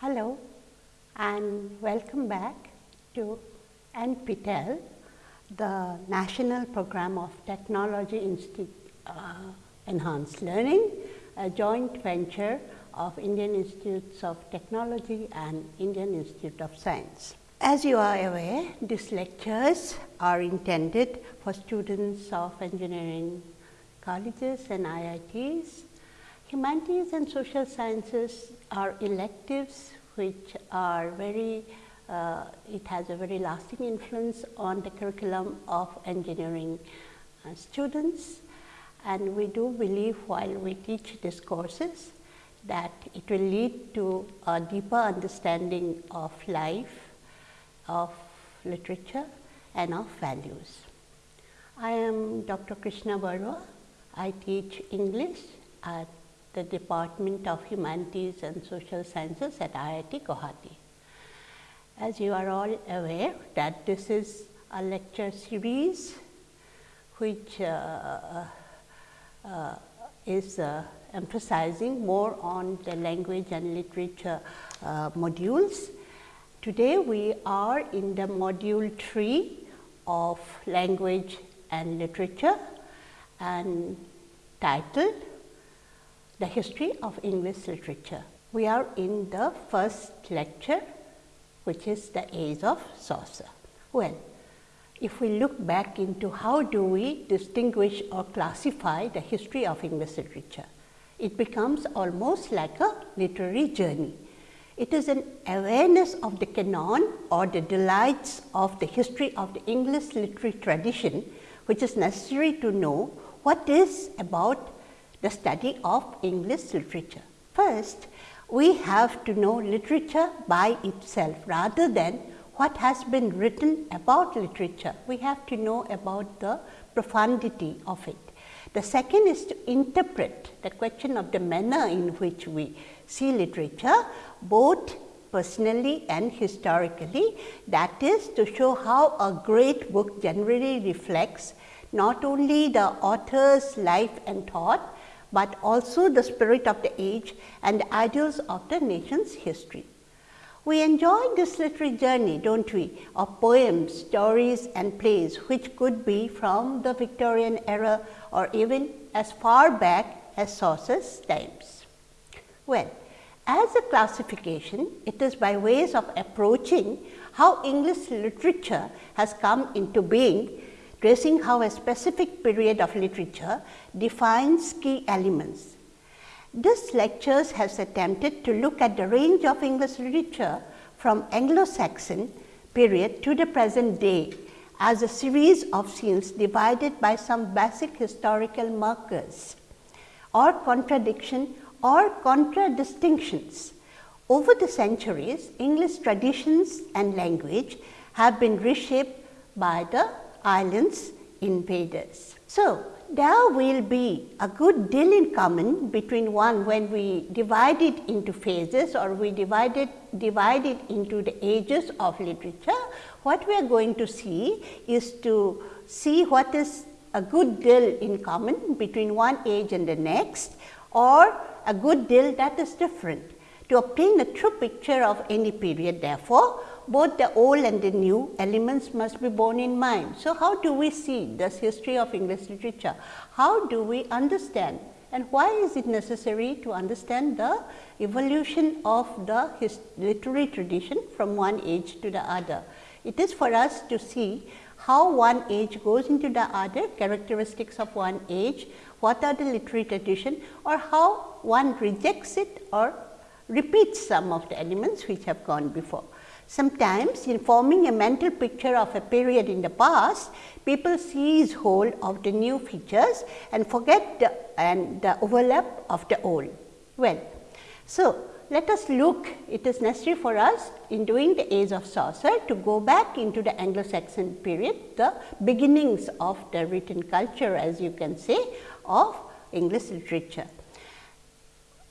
Hello and welcome back to NPTEL, the National Program of Technology uh, Enhanced Learning, a joint venture of Indian Institutes of Technology and Indian Institute of Science. As you are aware, these lectures are intended for students of engineering colleges and IITs. Humanities and social sciences are electives which are very, uh, it has a very lasting influence on the curriculum of engineering uh, students. And we do believe while we teach these courses that it will lead to a deeper understanding of life, of literature and of values. I am Dr. Krishna Barua. I teach English at the Department of Humanities and Social Sciences at IIT Guwahati. As you are all aware that this is a lecture series which uh, uh, is uh, emphasizing more on the language and literature uh, modules. Today we are in the module 3 of language and literature and titled the history of English literature. We are in the first lecture which is the age of Chaucer. Well, if we look back into how do we distinguish or classify the history of English literature, it becomes almost like a literary journey. It is an awareness of the canon or the delights of the history of the English literary tradition, which is necessary to know what is about the study of English literature. First, we have to know literature by itself rather than what has been written about literature. We have to know about the profundity of it. The second is to interpret the question of the manner in which we see literature both personally and historically that is to show how a great book generally reflects not only the author's life and thought, but also the spirit of the age and the ideals of the nation's history. We enjoy this literary journey, do not we, of poems, stories and plays which could be from the Victorian era or even as far back as Chaucer's times. Well, as a classification, it is by ways of approaching how English literature has come into being tracing how a specific period of literature defines key elements. This lectures has attempted to look at the range of English literature from Anglo-Saxon period to the present day as a series of scenes divided by some basic historical markers or contradiction or contradistinctions. Over the centuries, English traditions and language have been reshaped by the islands invaders. So, there will be a good deal in common between one when we divide it into phases or we divide it, divide it into the ages of literature. What we are going to see is to see what is a good deal in common between one age and the next or a good deal that is different. To obtain a true picture of any period therefore, both the old and the new elements must be borne in mind. So, how do we see this history of English literature? How do we understand and why is it necessary to understand the evolution of the literary tradition from one age to the other? It is for us to see how one age goes into the other, characteristics of one age, what are the literary tradition or how one rejects it or repeats some of the elements which have gone before. Sometimes in forming a mental picture of a period in the past, people seize hold of the new features and forget the, and the overlap of the old. Well, so let us look, it is necessary for us in doing the age of Chaucer to go back into the Anglo-Saxon period, the beginnings of the written culture as you can say of English literature.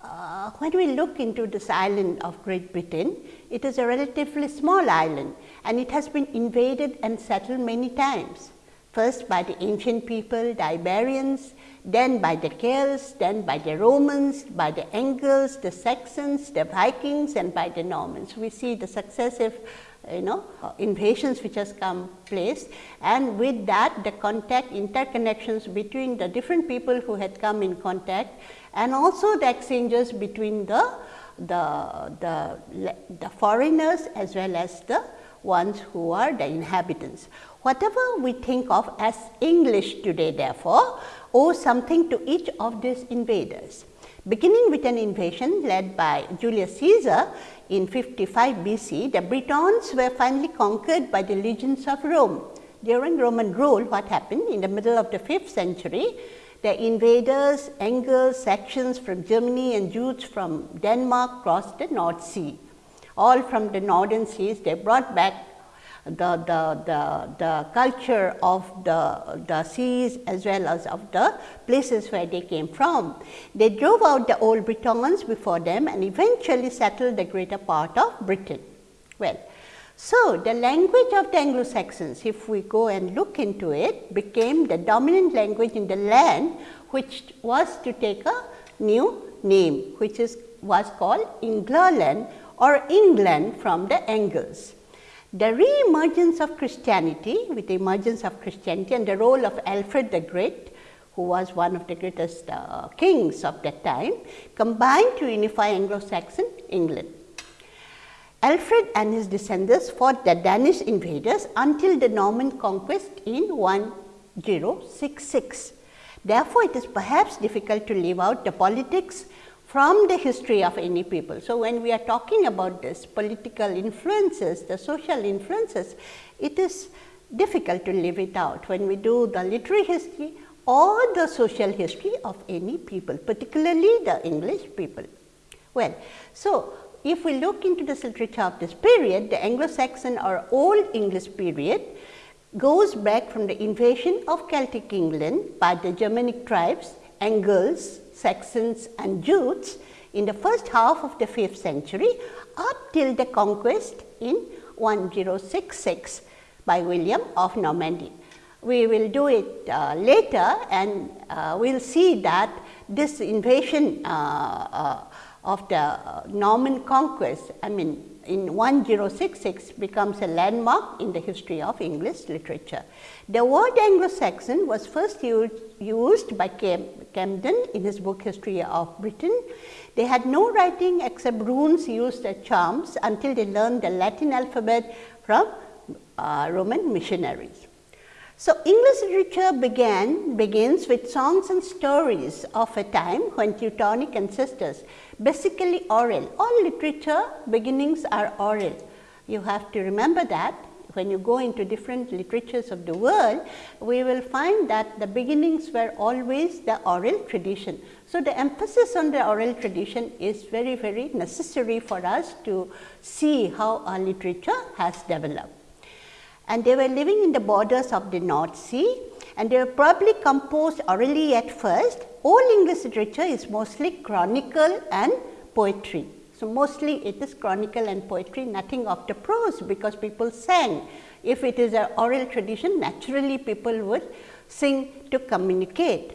Uh, when we look into this island of Great Britain, it is a relatively small island and it has been invaded and settled many times. first by the ancient people, the Iberians, then by the Celts, then by the Romans, by the Angles, the Saxons, the Vikings and by the Normans. We see the successive you know invasions which has come place and with that the contact interconnections between the different people who had come in contact and also the exchanges between the the, the, the foreigners as well as the ones who are the inhabitants. Whatever we think of as English today therefore, owes something to each of these invaders. Beginning with an invasion led by Julius Caesar in 55 BC, the Britons were finally conquered by the legions of Rome. During Roman rule, what happened in the middle of the 5th century, the invaders, Angles, Saxons from Germany and Jutes from Denmark crossed the North Sea. All from the northern seas, they brought back the, the, the, the culture of the, the seas as well as of the places where they came from. They drove out the old Britons before them and eventually settled the greater part of Britain. Well, so the language of the Anglo-Saxons, if we go and look into it, became the dominant language in the land, which was to take a new name, which is was called England or England from the Angles. The re-emergence of Christianity with the emergence of Christianity and the role of Alfred the Great who was one of the greatest uh, kings of that time combined to unify Anglo-Saxon England. Alfred and his descendants fought the Danish invaders until the Norman conquest in 1066. Therefore, it is perhaps difficult to leave out the politics from the history of any people. So, when we are talking about this political influences, the social influences, it is difficult to leave it out when we do the literary history or the social history of any people, particularly the English people. Well, so if we look into this literature of this period, the Anglo-Saxon or Old English period goes back from the invasion of Celtic England by the Germanic tribes, Angles, Saxons and Jutes in the first half of the 5th century up till the conquest in 1066 by William of Normandy. We will do it uh, later and uh, we will see that this invasion uh, uh of the uh, Norman conquest, I mean in 1066 becomes a landmark in the history of English literature. The word Anglo-Saxon was first used, by Cam Camden in his book History of Britain. They had no writing except runes used as charms until they learned the Latin alphabet from uh, Roman missionaries. So, English literature began begins with songs and stories of a time when Teutonic ancestors basically oral. All literature beginnings are oral. You have to remember that when you go into different literatures of the world, we will find that the beginnings were always the oral tradition. So, the emphasis on the oral tradition is very, very necessary for us to see how our literature has developed. And they were living in the borders of the North Sea and they were probably composed orally at first. All English literature is mostly chronicle and poetry. So, mostly it is chronicle and poetry nothing of the prose because people sang. If it is an oral tradition naturally people would sing to communicate.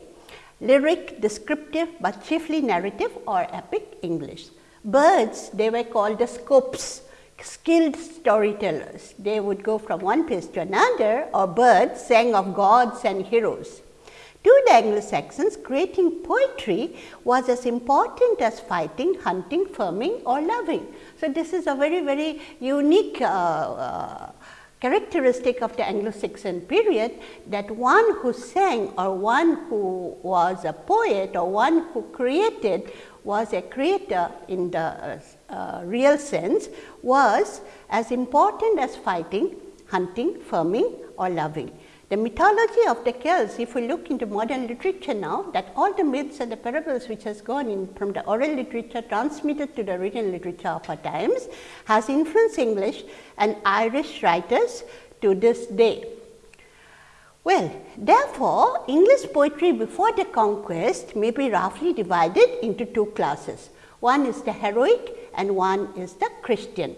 Lyric, descriptive, but chiefly narrative or epic English. Bards they were called the scops skilled storytellers. They would go from one place to another or bards sang of gods and heroes. To the Anglo-Saxons, creating poetry was as important as fighting, hunting, farming or loving. So, this is a very, very unique uh, uh, characteristic of the Anglo-Saxon period that one who sang or one who was a poet or one who created was a creator in the uh, real sense was as important as fighting, hunting, farming or loving. The mythology of the Celts, if we look into modern literature now, that all the myths and the parables which has gone in from the oral literature transmitted to the written literature of our times, has influenced English and Irish writers to this day. Well, therefore, English poetry before the conquest may be roughly divided into two classes. One is the heroic and one is the Christian.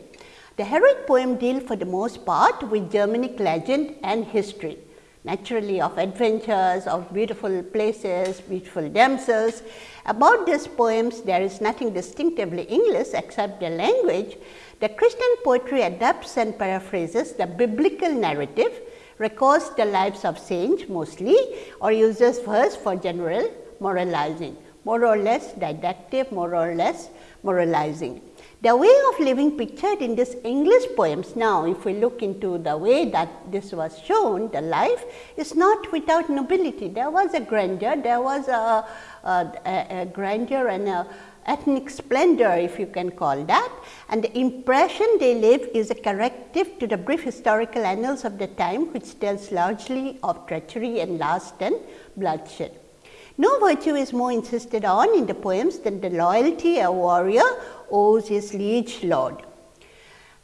The heroic poem deal for the most part with Germanic legend and history. naturally of adventures, of beautiful places, beautiful damsels. About these poems, there is nothing distinctively English except the language. The Christian poetry adapts and paraphrases the biblical narrative, records the lives of saints mostly or uses verse for general moralizing, more or less didactic, more or less moralizing. The way of living pictured in this English poems now, if we look into the way that this was shown, the life is not without nobility. There was a grandeur, there was a, a, a grandeur and a ethnic splendor if you can call that and the impression they leave is a corrective to the brief historical annals of the time which tells largely of treachery and lust and bloodshed. No virtue is more insisted on in the poems than the loyalty a warrior owes his liege lord.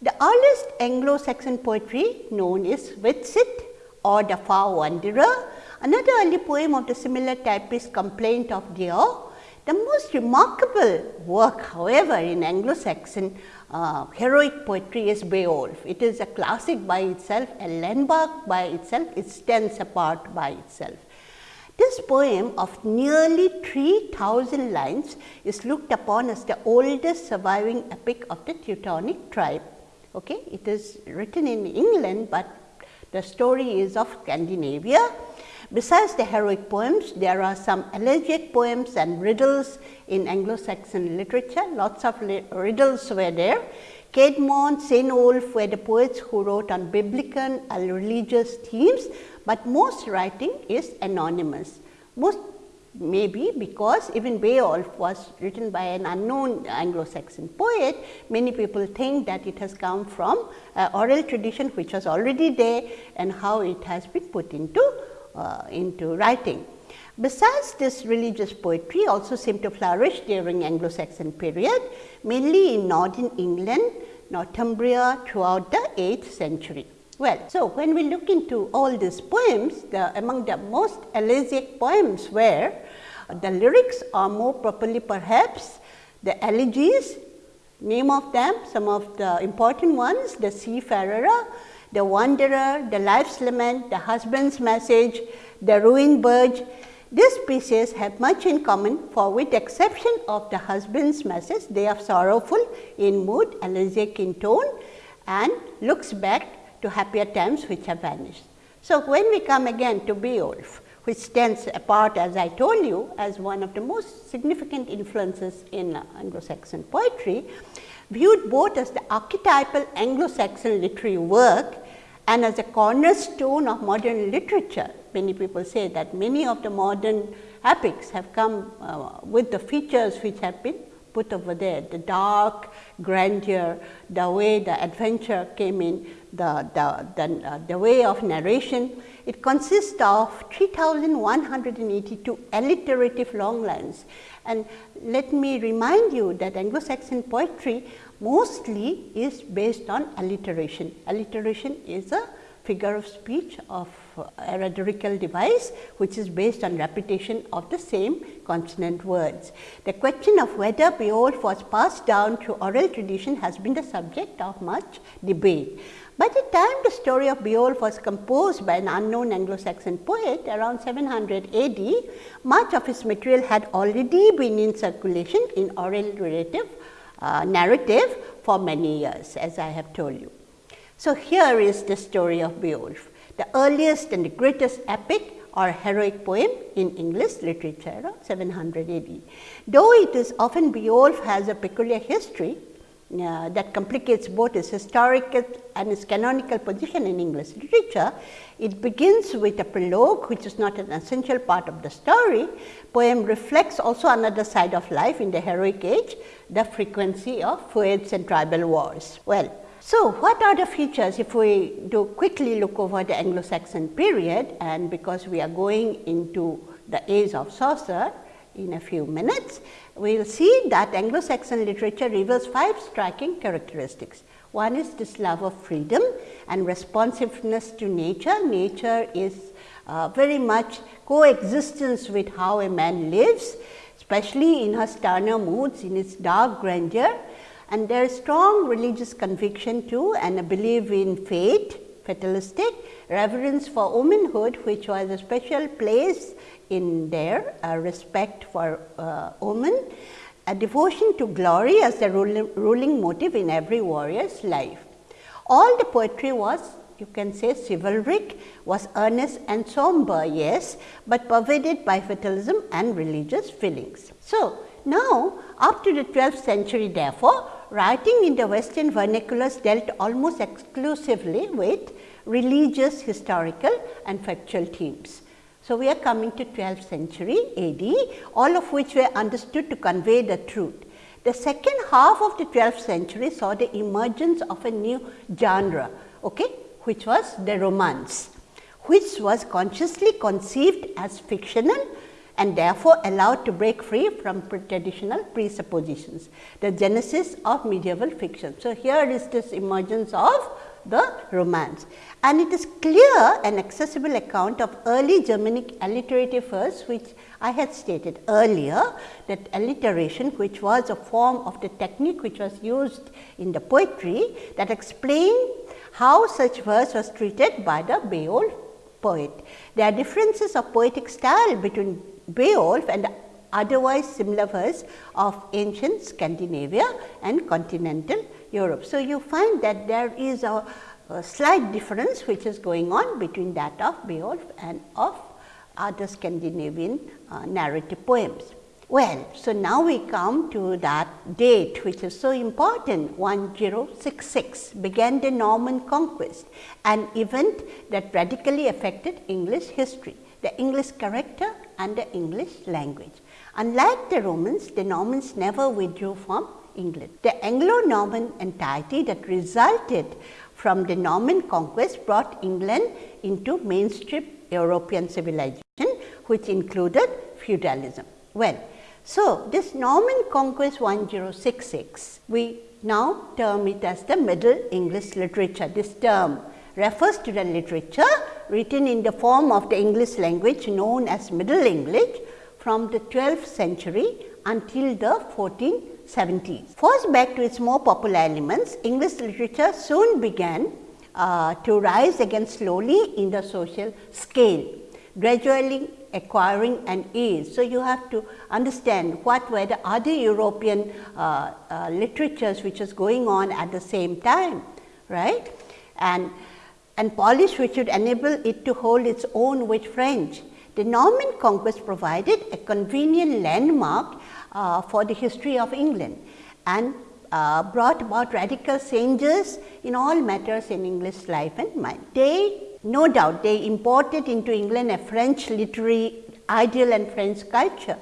The earliest Anglo-Saxon poetry known is Widsith or the Far Wanderer. Another early poem of the similar type is Complaint of Deor. The most remarkable work however, in Anglo-Saxon uh, heroic poetry is Beowulf. It is a classic by itself, a landmark by itself, it stands apart by itself. This poem of nearly 3000 lines is looked upon as the oldest surviving epic of the Teutonic tribe. Okay? It is written in England, but the story is of Scandinavia. Besides the heroic poems, there are some elegiac poems and riddles in Anglo-Saxon literature. Lots of riddles were there. Caedmon, Cynewulf were the poets who wrote on biblical and religious themes, but most writing is anonymous. Most maybe because even Beowulf was written by an unknown Anglo-Saxon poet, many people think that it has come from oral tradition which was already there and how it has been put into, uh, into writing. Besides this religious poetry also seemed to flourish during Anglo-Saxon period, mainly in northern England, Northumbria throughout the 8th century. Well, so when we look into all these poems, the, among the most elegiac poems were uh, the lyrics are more properly perhaps the elegies, name of them, some of the important ones, the seafarer, the wanderer, the wife's lament, the husband's message, the ruined barge, these pieces have much in common for with exception of the husband's message, they are sorrowful in mood, elegiac in tone and looks back to happier times which have vanished. So, when we come again to Beowulf, which stands apart as I told you as one of the most significant influences in Anglo-Saxon poetry, viewed both as the archetypal Anglo-Saxon literary work and as a cornerstone of modern literature many people say that many of the modern epics have come uh, with the features which have been put over there, the dark grandeur, the way the adventure came in, the, the, the, uh, the way of narration. It consists of 3182 alliterative long lines. And let me remind you that Anglo-Saxon poetry mostly is based on alliteration. Alliteration is a figure of speech of a rhetorical device which is based on repetition of the same consonant words. The question of whether Beowulf was passed down through oral tradition has been the subject of much debate. By the time the story of Beowulf was composed by an unknown Anglo-Saxon poet around 700 AD, much of his material had already been in circulation in oral relative uh, narrative for many years as I have told you. So, here is the story of Beowulf the earliest and the greatest epic or heroic poem in English literature around 700 AD. Though it is often Beowulf has a peculiar history uh, that complicates both his historical and his canonical position in English literature. It begins with a prologue which is not an essential part of the story. Poem reflects also another side of life in the heroic age, the frequency of feuds and tribal wars. Well, so, what are the features if we do quickly look over the Anglo-Saxon period and because we are going into the age of Chaucer in a few minutes, we will see that Anglo-Saxon literature reveals five striking characteristics. One is this love of freedom and responsiveness to nature. Nature is uh, very much coexistence with how a man lives, especially in her sterner moods, in its dark grandeur and there is strong religious conviction too and a belief in fate, fatalistic, reverence for womanhood which was a special place in their respect for uh, women, a devotion to glory as the ruling motive in every warrior's life. All the poetry was you can say chivalric, was earnest and somber, yes, but pervaded by fatalism and religious feelings. So, now up to the 12th century therefore, writing in the western vernaculars dealt almost exclusively with religious, historical and factual themes. So, we are coming to 12th century AD, all of which were understood to convey the truth. The second half of the 12th century saw the emergence of a new genre, okay, which was the romance, which was consciously conceived as fictional and therefore allowed to break free from traditional presuppositions, the genesis of medieval fiction. So, here is this emergence of the romance and it is clear an accessible account of early Germanic alliterative verse which I had stated earlier that alliteration which was a form of the technique which was used in the poetry that explained how such verse was treated by the Beowulf poet. There are differences of poetic style between Beowulf and otherwise similar verse of ancient Scandinavia and continental Europe. So, you find that there is a, a slight difference which is going on between that of Beowulf and of other Scandinavian uh, narrative poems. Well, so now we come to that date which is so important 1066 began the Norman conquest, an event that radically affected English history, the English character and the English language. Unlike the Romans, the Normans never withdrew from England. The Anglo-Norman entirety that resulted from the Norman conquest brought England into mainstream European civilization, which included feudalism. Well, so, this Norman conquest 1066, we now term it as the Middle English literature. This term refers to the literature written in the form of the English language known as Middle English from the 12th century until the 1470s. First back to its more popular elements, English literature soon began uh, to rise again slowly in the social scale, gradually acquiring an ease. So, you have to understand what were the other European uh, uh, literatures which was going on at the same time, right. And, and polish which would enable it to hold its own with French. The Norman conquest provided a convenient landmark uh, for the history of England and uh, brought about radical changes in all matters in English life and mind. They no doubt they imported into England a French literary ideal and French culture.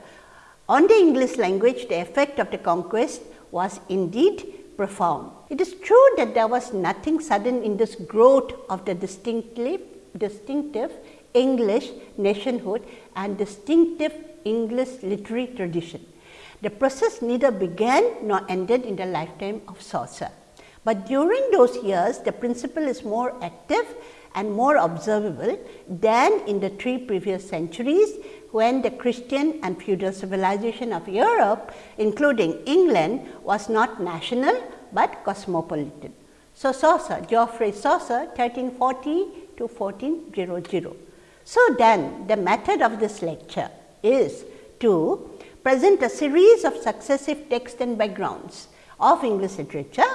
On the English language, the effect of the conquest was indeed profound. It is true that there was nothing sudden in this growth of the distinctly distinctive English nationhood and distinctive English literary tradition. The process neither began nor ended in the lifetime of Chaucer. But during those years, the principle is more active and more observable than in the three previous centuries when the Christian and feudal civilization of Europe including England was not national, but cosmopolitan. So, Chaucer, Geoffrey Chaucer 1340 to 1400. So, then the method of this lecture is to present a series of successive texts and backgrounds of English literature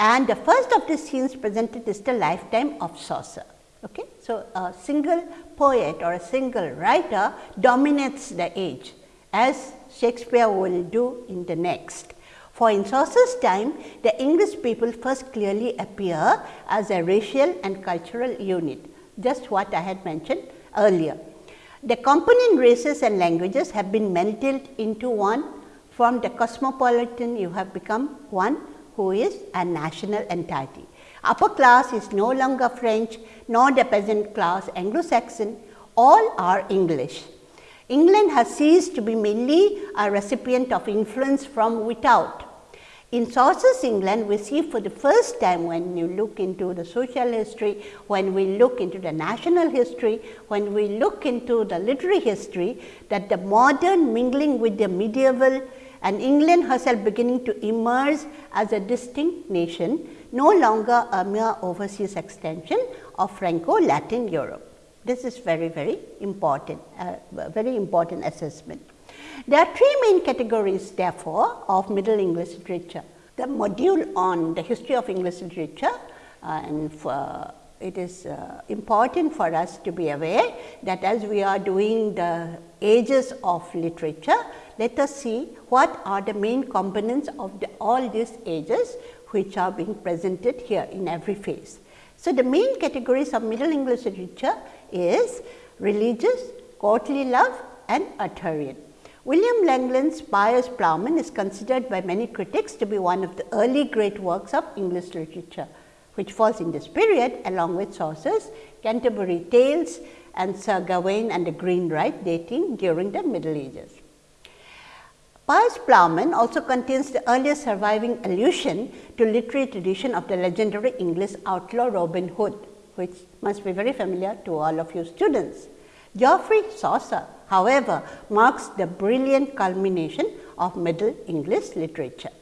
and the first of the scenes presented is the lifetime of Chaucer. Okay? So, a single poet or a single writer dominates the age as Shakespeare will do in the next. For in Chaucer's time, the English people first clearly appear as a racial and cultural unit, just what I had mentioned earlier. The component races and languages have been melted into one from the cosmopolitan you have become one who is a national entity. Upper class is no longer French nor the peasant class Anglo-Saxon, all are English. England has ceased to be mainly a recipient of influence from without. In Chaucer's England, we see for the first time when you look into the social history, when we look into the national history, when we look into the literary history, that the modern mingling with the medieval and England herself beginning to emerge as a distinct nation no longer a mere overseas extension of Franco-Latin Europe. This is very, very important, uh, very important assessment. There are three main categories therefore of Middle English literature. The module on the history of English literature uh, and for, it is uh, important for us to be aware that as we are doing the ages of literature, let us see what are the main components of the, all these ages which are being presented here in every phase. So, the main categories of Middle English literature is religious, courtly love and Arthurian. William Langland's Piers Plowman is considered by many critics to be one of the early great works of English literature, which falls in this period along with Chaucer's Canterbury Tales and Sir Gawain and the Green Knight dating during the Middle Ages. Piers Plowman also contains the earliest surviving allusion to literary tradition of the legendary English outlaw Robin Hood, which must be very familiar to all of you students. Geoffrey Chaucer however, marks the brilliant culmination of Middle English literature.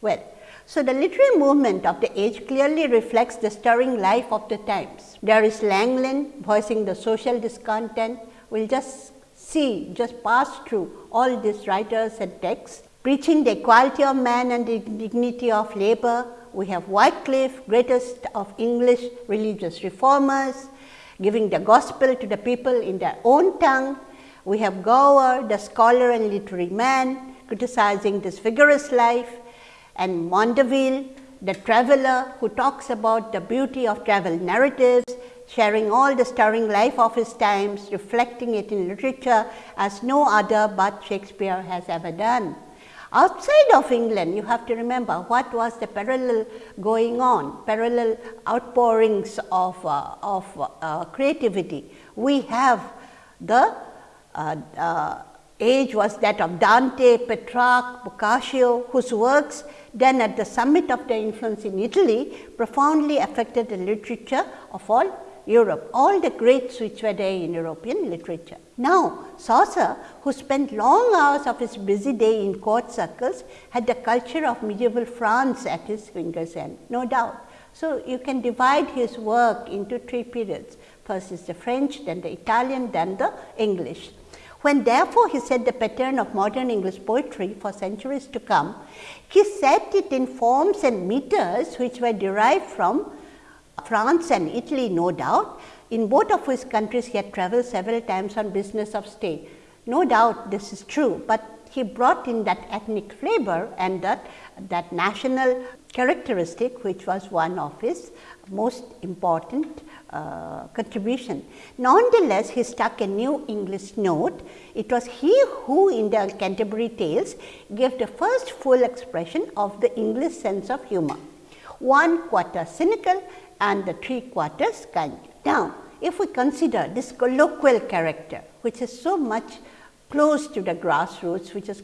Well, so the literary movement of the age clearly reflects the stirring life of the times. There is Langland voicing the social discontent. We will just see, just pass through all these writers and texts, preaching the equality of man and the dignity of labor. We have Wycliffe, greatest of English religious reformers, giving the gospel to the people in their own tongue. We have Gower, the scholar and literary man, criticizing this vigorous life and Mandeville, the traveler who talks about the beauty of travel narratives, sharing all the stirring life of his times, reflecting it in literature as no other but Shakespeare has ever done. Outside of England, you have to remember what was the parallel going on, parallel outpourings of, uh, of uh, creativity. We have the uh, uh, age was that of Dante, Petrarch, Boccaccio, whose works then at the summit of their influence in Italy profoundly affected the literature of all Europe, all the greats which were there in European literature. Now, Chaucer, who spent long hours of his busy day in court circles, had the culture of medieval France at his fingers end, no doubt. So, you can divide his work into three periods. First is the French, then the Italian, then the English. When therefore, he set the pattern of modern English poetry for centuries to come, he set it in forms and meters which were derived from France and Italy no doubt. In both of his countries he had travelled several times on business of state. No doubt this is true, but he brought in that ethnic flavor and that, that national characteristic which was one of his most important uh, contribution. Nonetheless, he stuck a new English note. It was he who in the Canterbury Tales gave the first full expression of the English sense of humor, one quarter cynical and the three quarters kind. Now, if we consider this colloquial character, which is so much close to the grassroots, which is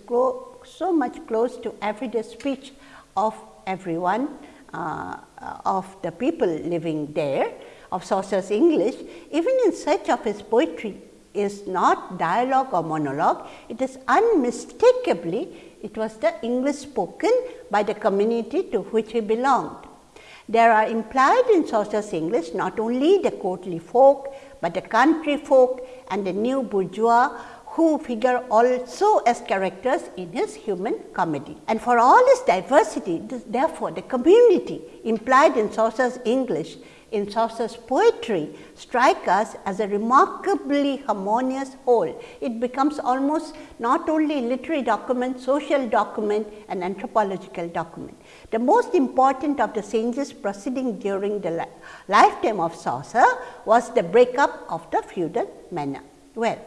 so much close to everyday speech of everyone, uh, of the people living there, of Chaucer's English, even in such of his poetry is not dialogue or monologue, it is unmistakably it was the English spoken by the community to which he belonged. There are implied in Chaucer's English not only the courtly folk, but the country folk and the new bourgeois who figure also as characters in his human comedy. And for all this diversity, this, therefore, the community implied in Chaucer's English, in Chaucer's poetry strike us as a remarkably harmonious whole. It becomes almost not only literary document, social document and anthropological document. The most important of the changes proceeding during the li lifetime of Chaucer was the breakup of the feudal manor. Well,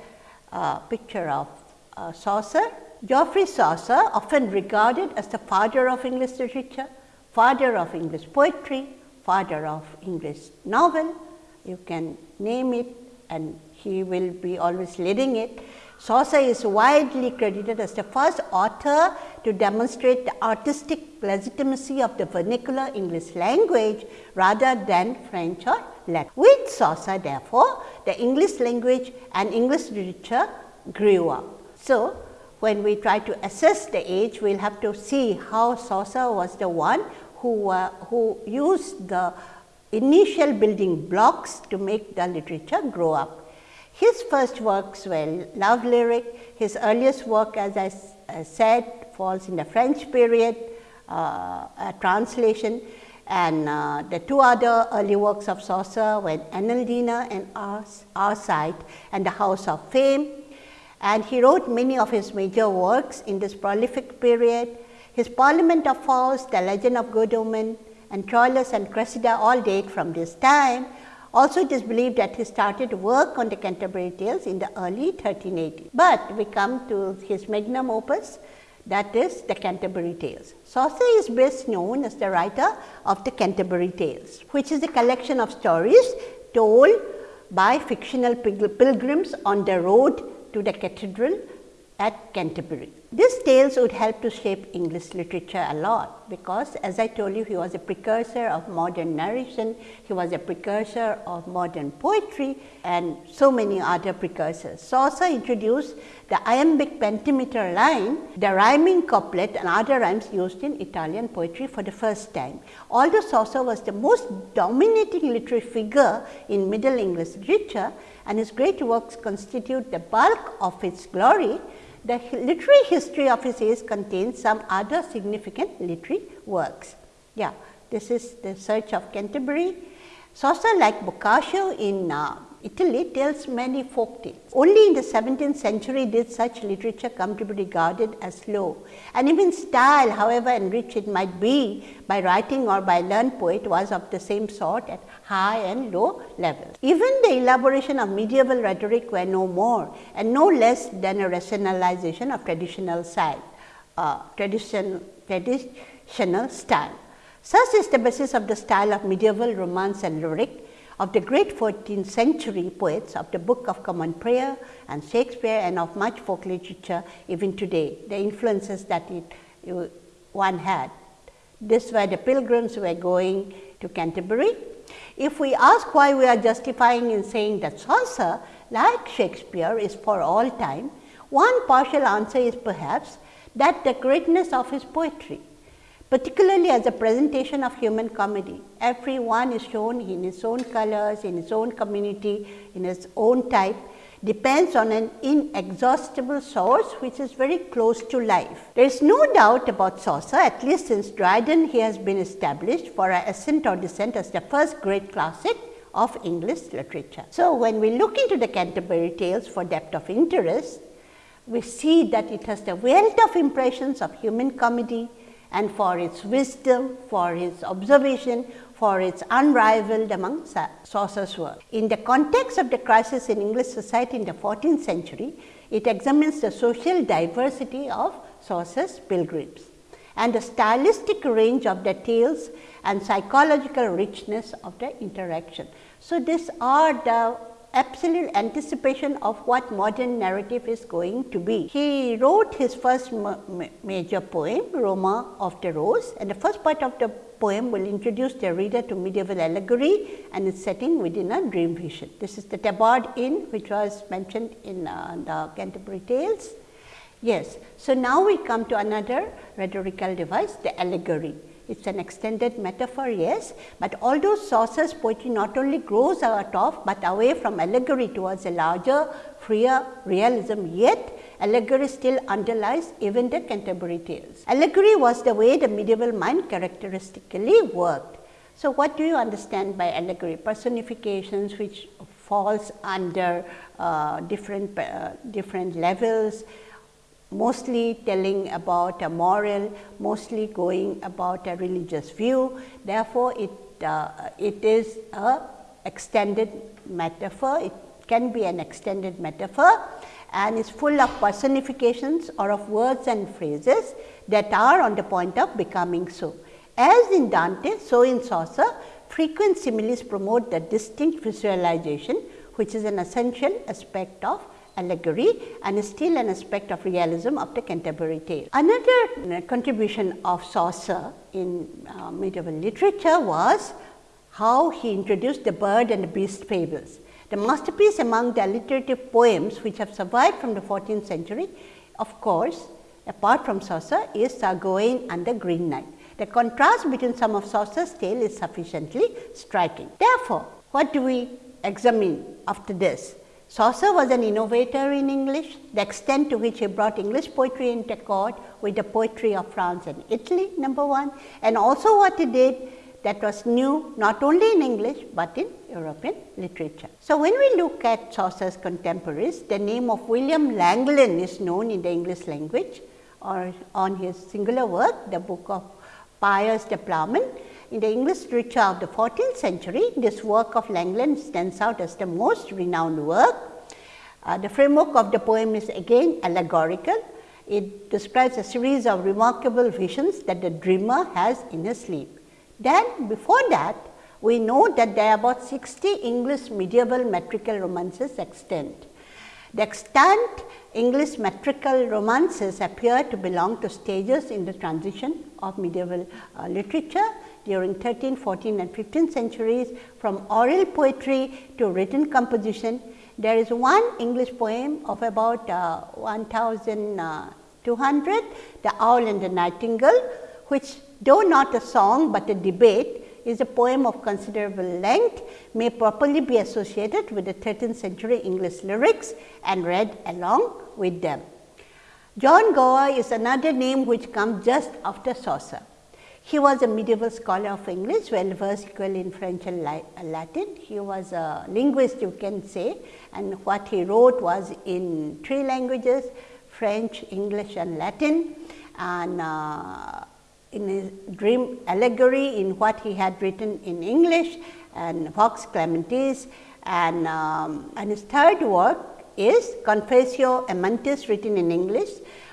uh, picture of uh, Chaucer. Geoffrey Chaucer, often regarded as the father of English literature, father of English poetry, father of English novel, you can name it and he will be always leading it. Chaucer is widely credited as the first author to demonstrate the artistic legitimacy of the vernacular English language rather than French or Latin. With Chaucer therefore, the English language and English literature grew up. So, when we try to assess the age, we will have to see how Chaucer was the one who, uh, who used the initial building blocks to make the literature grow up. His first works were love lyric, his earliest work as I said falls in the French period, uh, a translation and uh, the two other early works of Chaucer were Anelida and Arcite and the House of Fame. And he wrote many of his major works in this prolific period. His Parliament of Fowls, The Legend of Good Women and Troilus and Cressida all date from this time. Also it is believed that he started work on the Canterbury Tales in the early 1380s. But we come to his magnum opus that is the Canterbury Tales. Chaucer is best known as the writer of the Canterbury Tales, which is a collection of stories told by fictional pilgrims on the road to the cathedral at Canterbury. These tales would help to shape English literature a lot, because as I told you he was a precursor of modern narration, he was a precursor of modern poetry and so many other precursors. Chaucer introduced the iambic pentameter line, the rhyming couplet and other rhymes used in Italian poetry for the first time. Although Chaucer was the most dominating literary figure in Middle English literature and his great works constitute the bulk of its glory, the literary history of his age contains some other significant literary works. Yeah, this is the Search of Canterbury. Chaucer like Boccaccio in uh, Italy tells many folk tales. Only in the 17th century did such literature come to be regarded as low and even style however enriched it might be by writing or by learned poet was of the same sort at high and low levels. Even the elaboration of medieval rhetoric were no more and no less than a rationalization of traditional style, uh, tradition, traditional style. Such is the basis of the style of medieval romance and lyric of the great 14th century poets of the Book of Common Prayer and Shakespeare and of much folk literature even today, the influences that it, one had. This were the pilgrims who were going to Canterbury. If we ask why we are justifying in saying that Chaucer, like Shakespeare, is for all time, one partial answer is perhaps that the greatness of his poetry particularly as a presentation of human comedy. Everyone is shown in his own colors, in his own community, in his own type, depends on an inexhaustible source which is very close to life. There is no doubt about Chaucer, at least since Dryden he has been established for our ascent or descent as the first great classic of English literature. So, when we look into the Canterbury Tales for depth of interest, we see that it has the wealth of impressions of human comedy, and for its wisdom, for its observation, for its unrivaled among Chaucer's work. In the context of the crisis in English society in the 14th century, it examines the social diversity of Chaucer's pilgrims and the stylistic range of the tales and psychological richness of the interaction. So, these are the absolute anticipation of what modern narrative is going to be. He wrote his first ma major poem, Roma of the Rose and the first part of the poem will introduce the reader to medieval allegory and its setting within a dream vision. This is the Tabard Inn which was mentioned in uh, the Canterbury Tales. Yes. So, now we come to another rhetorical device the allegory. It is an extended metaphor, yes, but although Chaucer's poetry not only grows out of, but away from allegory towards a larger, freer realism, yet allegory still underlies even the Canterbury Tales. Allegory was the way the medieval mind characteristically worked. So, what do you understand by allegory? Personifications which falls under uh, different, uh, different levels, mostly telling about a moral, mostly going about a religious view. Therefore, it, uh, it is a extended metaphor, it can be an extended metaphor and is full of personifications or of words and phrases that are on the point of becoming so. As in Dante, so in Chaucer, frequent similes promote the distinct visualization, which is an essential aspect of allegory and is still an aspect of realism of the Canterbury Tale. Another uh, contribution of Chaucer in uh, medieval literature was how he introduced the bird and the beast fables. The masterpiece among the alliterative poems which have survived from the 14th century, of course, apart from Chaucer is Sir Gawain and the Green Knight. The contrast between some of Chaucer's tale is sufficiently striking. Therefore, what do we examine after this? Chaucer was an innovator in English, the extent to which he brought English poetry into accord with the poetry of France and Italy, number one, and also what he did that was new not only in English, but in European literature. So, when we look at Chaucer's contemporaries, the name of William Langland is known in the English language or on his singular work, the book of Piers the Plowman, in the English literature of the 14th century, this work of Langland stands out as the most renowned work. Uh, the framework of the poem is again allegorical. It describes a series of remarkable visions that the dreamer has in his sleep. Then before that, we know that there are about 60 English medieval metrical romances extant. The extant English metrical romances appear to belong to stages in the transition of medieval uh, literature during 13th, 14th and 15th centuries from oral poetry to written composition. There is one English poem of about uh, 1200, The Owl and the Nightingale, which though not a song, but a debate is a poem of considerable length may properly be associated with the 13th century English lyrics and read along with them. John Gower is another name which comes just after Chaucer. He was a medieval scholar of English, well versed equally in French and Latin. He was a linguist you can say and what he wrote was in three languages French, English and Latin and uh, in his dream allegory in what he had written in English and Vox Clamantis and, um, and his third work is Confessio Amantis written in English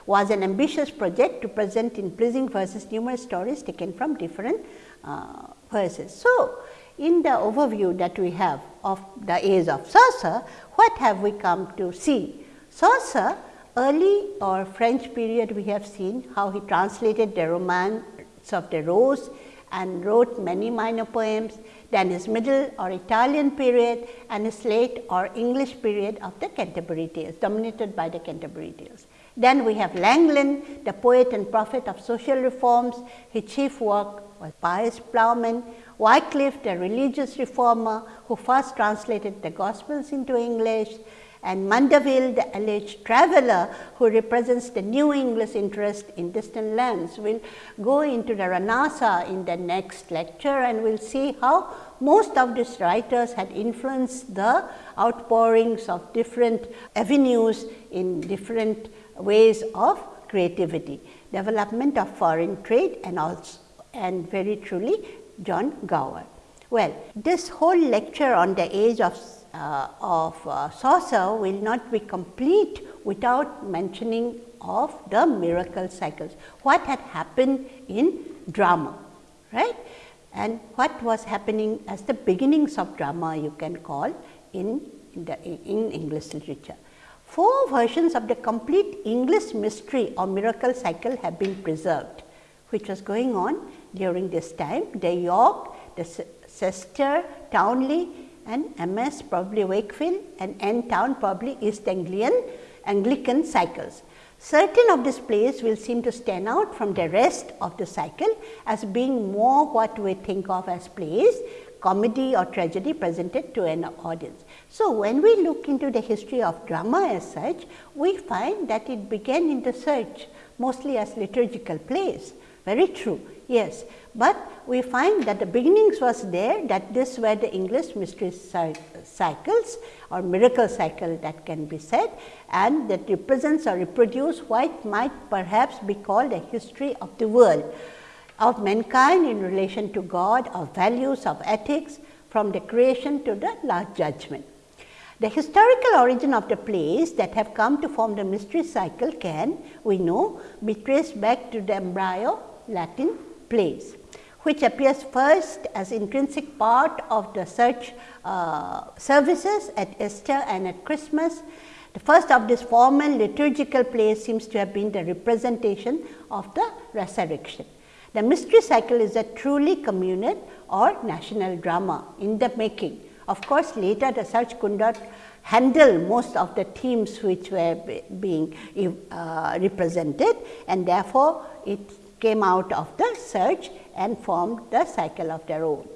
was an ambitious project to present in pleasing verses numerous stories taken from different uh, verses. So, in the overview that we have of the age of Chaucer, what have we come to see? Chaucer early or French period we have seen how he translated the romance of the Rose and wrote many minor poems, then his middle or Italian period and his late or English period of the Canterbury Tales dominated by the Canterbury Tales. Then we have Langland, the poet and prophet of social reforms. His chief work was Piers Plowman, Wycliffe, the religious reformer who first translated the Gospels into English, and Mandeville, the alleged traveller who represents the new English interest in distant lands. Will go into the Renaissance in the next lecture and we will see how most of these writers had influenced the outpourings of different avenues in different ways of creativity, development of foreign trade and also and very truly John Gower. Well, this whole lecture on the age of, uh, of uh, Chaucer will not be complete without mentioning of the miracle cycles. What had happened in drama, right? And what was happening as the beginnings of drama you can call in, in, the, in English literature. Four versions of the complete English mystery or miracle cycle have been preserved, which was going on during this time. The York, the Chester, Towneley and MS probably Wakefield and N Town probably East Anglian Anglican cycles. Certain of these plays will seem to stand out from the rest of the cycle as being more what we think of as plays comedy or tragedy presented to an audience. So, when we look into the history of drama as such, we find that it began in the search mostly as liturgical plays, very true, yes. But we find that the beginnings was there that this were the English mystery cycles or miracle cycle that can be said and that represents or reproduce what might perhaps be called a history of the world of mankind in relation to God, of values, of ethics from the creation to the last judgment. The historical origin of the plays that have come to form the mystery cycle can, we know, be traced back to the embryo Latin plays, which appears first as intrinsic part of the church uh, services at Easter and at Christmas. The first of this formal liturgical play seems to have been the representation of the resurrection. The mystery cycle is a truly communal or national drama in the making. Of course, later the church could not handle most of the themes which were being uh, represented and therefore, it came out of the search and formed the cycle of their own.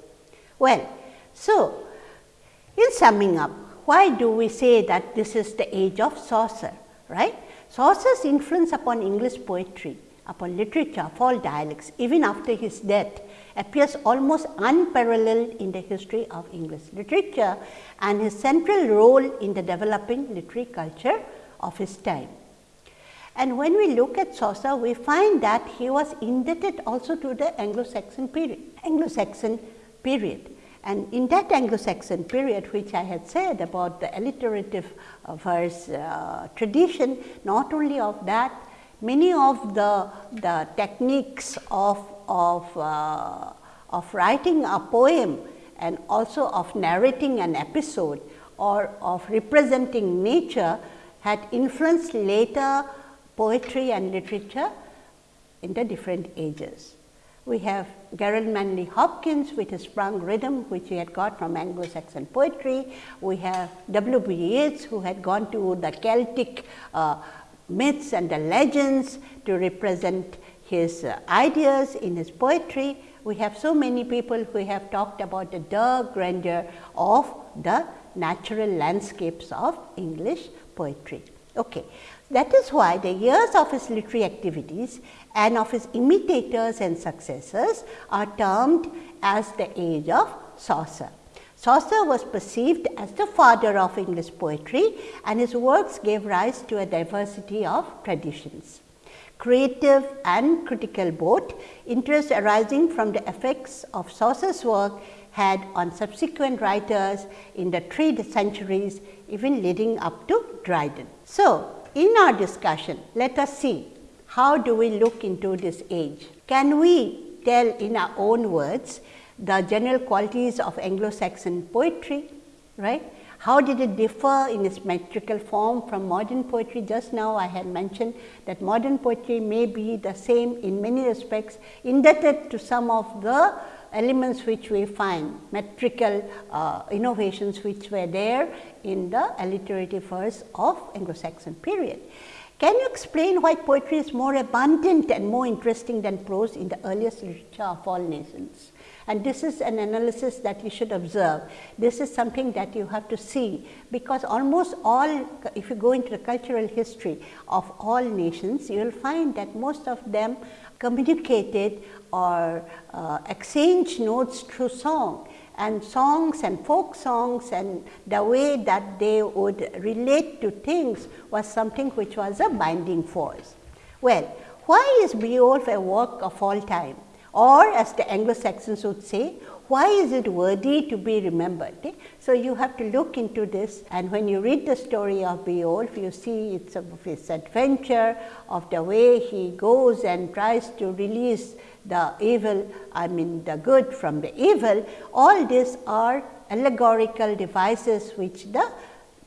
Well, so in summing up, why do we say that this is the age of Chaucer, right? Chaucer's influence upon English poetry, upon literature of all dialects, even after his death, appears almost unparalleled in the history of English literature and his central role in the developing literary culture of his time. And when we look at Chaucer, we find that he was indebted also to the Anglo-Saxon period, Anglo-Saxon period. And in that Anglo-Saxon period, which I had said about the alliterative uh, verse uh, tradition, not only of that, many of the, the techniques of, of, uh, of writing a poem and also of narrating an episode or of representing nature had influenced later poetry and literature in the different ages. We have Gerard Manley Hopkins with his sprung rhythm which he had got from Anglo-Saxon poetry. We have W. B. Yeats who had gone to the Celtic uh, myths and the legends to represent his uh, ideas in his poetry. We have so many people who have talked about the dark grandeur of the natural landscapes of English poetry. Okay. That is why the years of his literary activities and of his imitators and successors are termed as the age of Chaucer. Chaucer was perceived as the father of English poetry and his works gave rise to a diversity of traditions. Creative and critical both, interest arising from the effects of Chaucer's work had on subsequent writers in the three centuries even leading up to Dryden. So, in our discussion, let us see how do we look into this age. Can we tell in our own words the general qualities of Anglo-Saxon poetry, right? How did it differ in its metrical form from modern poetry? Just now I had mentioned that modern poetry may be the same in many respects indebted to some of the elements which we find metrical uh, innovations which were there in the alliterative verse of Anglo-Saxon period. Can you explain why poetry is more abundant and more interesting than prose in the earliest literature of all nations? And this is an analysis that you should observe. This is something that you have to see, because almost all, if you go into the cultural history of all nations, you will find that most of them communicated or uh, exchange notes through song and songs and folk songs and the way that they would relate to things was something which was a binding force. Well, why is Beowulf a work of all time or as the Anglo-Saxons would say, why is it worthy to be remembered? Eh? So, you have to look into this and when you read the story of Beowulf, you see it's of his adventure, of the way he goes and tries to release the evil, I mean the good from the evil, all these are allegorical devices which the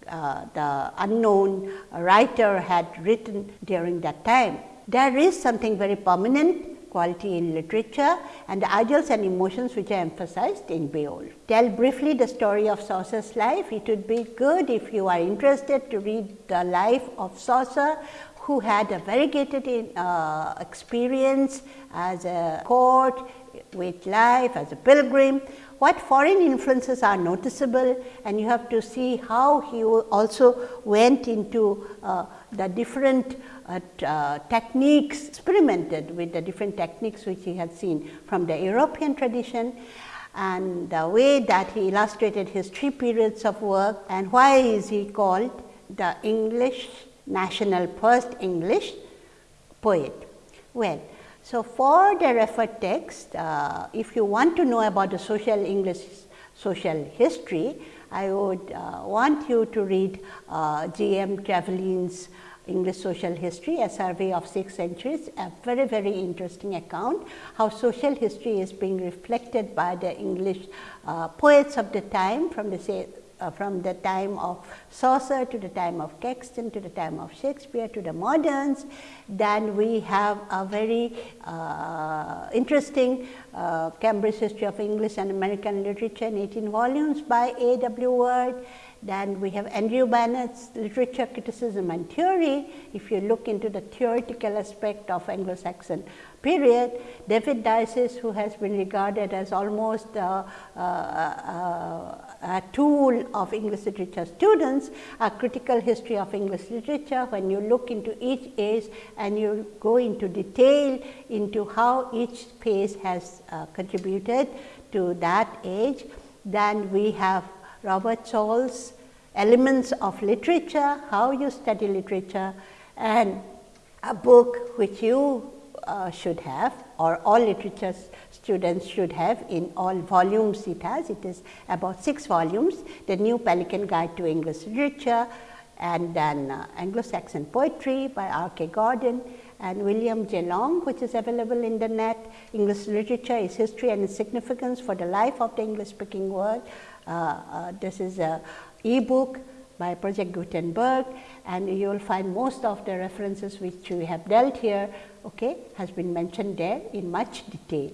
uh, the unknown writer had written during that time. There is something very permanent quality in literature and the ideals and emotions which are emphasized in Beowulf. Tell briefly the story of Chaucer's life. It would be good if you are interested to read the life of Chaucer who had a variegated uh, experience as a court with life, as a pilgrim, what foreign influences are noticeable and you have to see how he also went into uh, the different uh, uh, techniques, experimented with the different techniques which he had seen from the European tradition and the way that he illustrated his three periods of work and why is he called the English national first English poet. Well, so for the referred text, uh, if you want to know about the social English social history, I would uh, want you to read uh, G. M. Trevelyan's English social history, a survey of six centuries, a very, very interesting account how social history is being reflected by the English uh, poets of the time from the say, uh, from the time of Chaucer to the time of Caxton to the time of Shakespeare to the moderns, then we have a very uh, interesting uh, Cambridge History of English and American Literature in 18 volumes by A. W. Ward. Then we have Andrew Bennett's literature criticism and theory. If you look into the theoretical aspect of Anglo-Saxon period, David Daiches, who has been regarded as almost a, a, a, a, tool of English literature students, a critical history of English literature, when you look into each age and you go into detail into how each phase has uh, contributed to that age, then we have Robert Scholes Elements of Literature, How You Study Literature and a book which you uh, should have or all literature students should have in all volumes it has. It is about 6 volumes, the New Pelican Guide to English Literature and then uh, Anglo-Saxon Poetry by R. K. Gordon and William J. Long which is available in the net. English Literature, its history and its significance for the life of the English speaking world. Uh, uh, this is a e-book by Project Gutenberg and you will find most of the references which we have dealt here okay, has been mentioned there in much detail.